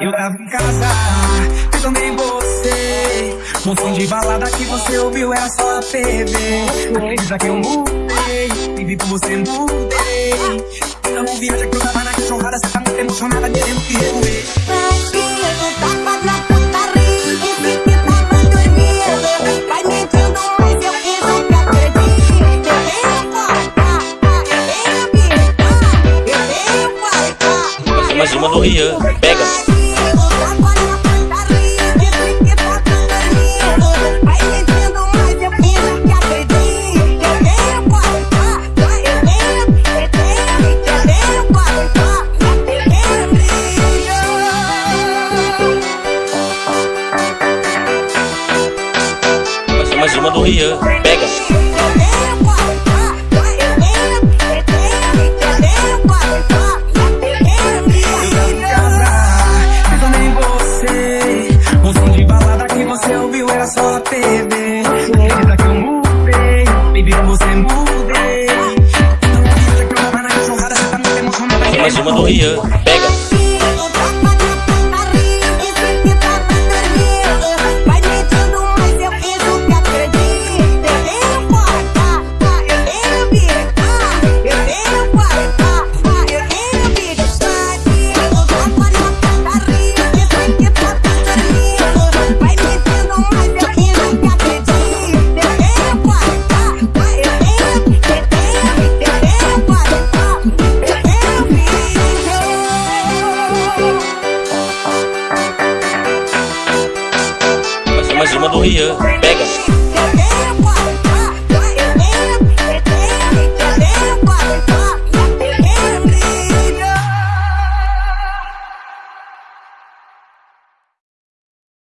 Eu tava em casa, pensando também você Moção de balada que você ouviu era só a TV. Acredita que eu mudei, vivi por você mudei Então movia já que eu tava na cachorrada Você tá muito emocionada, querendo que remover mais uma no Rian. Pega. mais uma do Rian. Pega. Tem mais uma do Rian. Pega. As rimas do Rian. Pega.